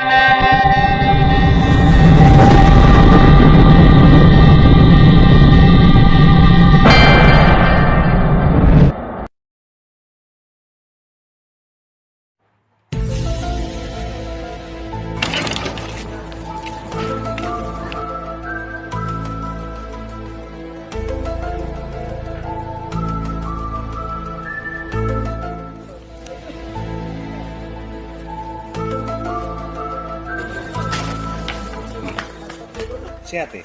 you Sehat ya?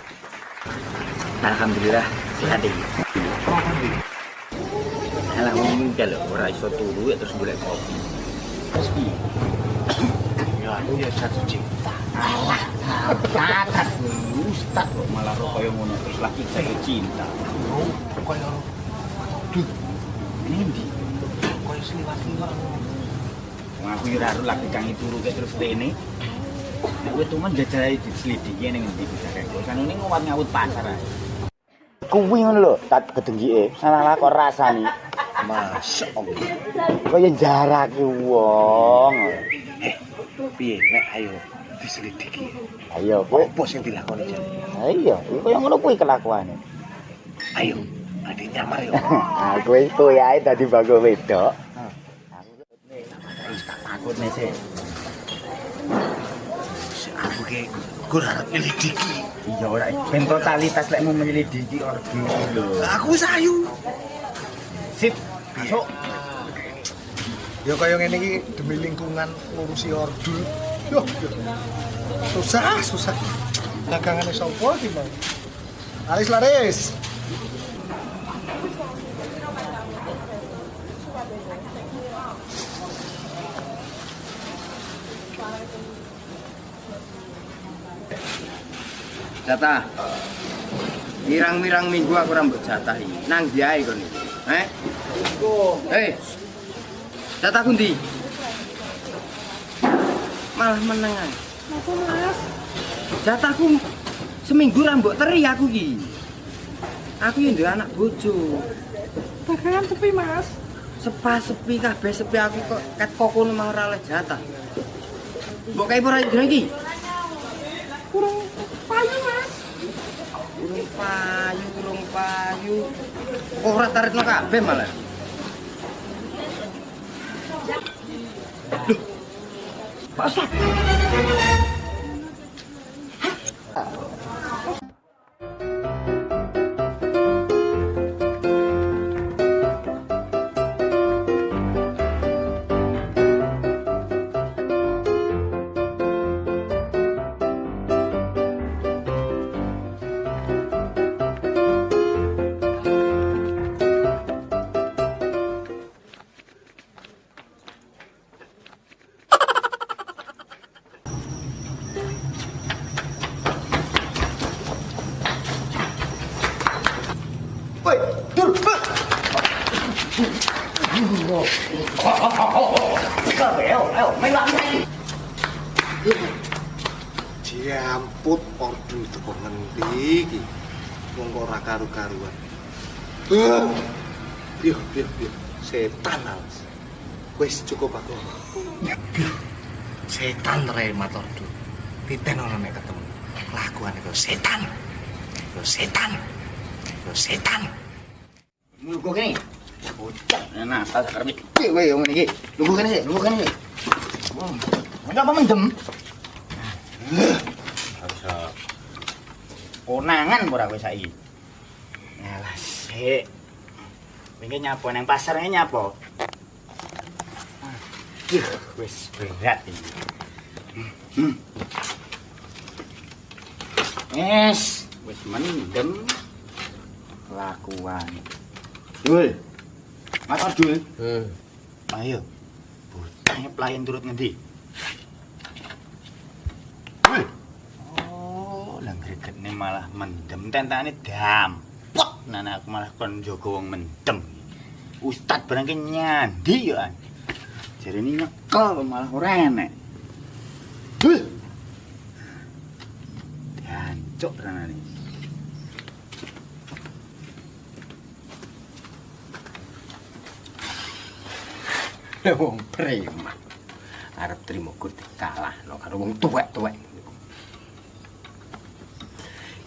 Alhamdulillah sehat iki. Alah wong kalau ora iso turu ya terus golek kopi. Terus piye? Ya aku ya satu cinta. Tatat ustaz kok malah ro koyo ngono terus lagi saya cinta. Oh, kaya duh, Endi? kaya seliwat-seliwat. Wong aku ora lagi kang turu terus rene. Nek kowe tumen jajahi diselidiki ning endi bisa kae. Kan ini ngawat ngawut pasar ae. Kuwi ngono lho, tak gedengike. Salah kok rasane. Masya Allah. Kaya jarake wong. Eh, piye nek ayo diselidiki. Ayo kowe Apa sing dilakoni jan? Ayo, kaya ngono kuwi kelakuane. Ayo, ade nyamar yo. Ah, kowe kowe ae dadi bago wedok. Aku tak takut nih sih. Ke kurang nyelidiki. Iya ora ben totalitas lek mau menyelidiki lho. Aku sayu. Sip, masuk. Ya kaya ngene iki demi lingkungan ngurusi ordu. Yo, susah, susah. Dagangane sapa iki, Bang? Laris laris. Jatah. Mirang-mirang minggu aku rambut jatah iki. Nang diae kon iki. Eh? Hei. Jatah kundi. Malah meneng ae. Apa mas? Jatahku seminggu rambut teri aku iki. Aku yang duwe anak bojo. Dagangan sepi mas. Sepa sepi kabeh sepi aku kok ket kokono mau ora oleh jatah. Mbok kae ora iki? Kurang payu mas. Urung payu, urung payu. Ora taritno kabeh malah. Loh. Pak. Diamput ordu teko ngendi iki? Wong kok ora karu-karuan. Piye, piye, piye. Setan alas. Wis cukup aku. Setan remat ordu. Titen ora nek ketemu. Kelakuane kok setan. Yo setan. Yo setan. Lungguh kene. Kene sih, sih. Konangan ora kowe saiki. Alah sik. Wingi nyapo nang pasar nge nyapo. Aduh, wis berat iki. Hmm. Wis mendem kelakuan. Dul. Mas Dul. Hmm. Ayo. Bocahnya pelayan turut ngendi? Oh, lah gregetne malah mendem tentane dampok. Nana aku malah kon jaga wong mendem. Ustad barang ki nyandi ya. Jarene nyekel malah ora enek. Dul. Jancuk ranane. wong preman. arep trimo Gusti kalah no karo wong tuwek-tuwek.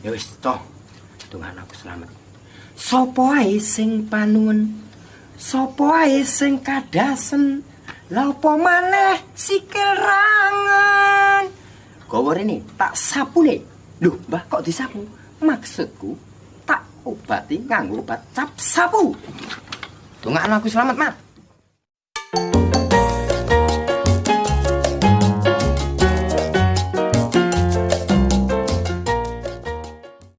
Ya wis toh. Tungan aku selamat. Sopo ae sing panuwun? Sopo ae sing kadasen? Lah apa maneh sikil rangan? Gawa rene tak sapune. Lho, Mbah kok disapu? Maksudku tak obati nganggo obat cap sapu. Tungan aku selamat, Mat.